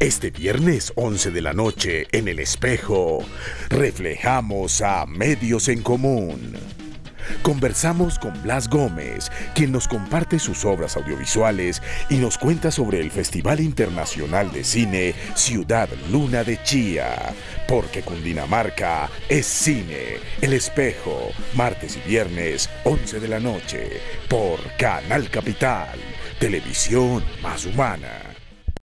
Este viernes 11 de la noche en El Espejo, reflejamos a Medios en Común. Conversamos con Blas Gómez, quien nos comparte sus obras audiovisuales y nos cuenta sobre el Festival Internacional de Cine Ciudad Luna de Chía. Porque Cundinamarca es cine. El espejo, martes y viernes, 11 de la noche, por Canal Capital, televisión más humana.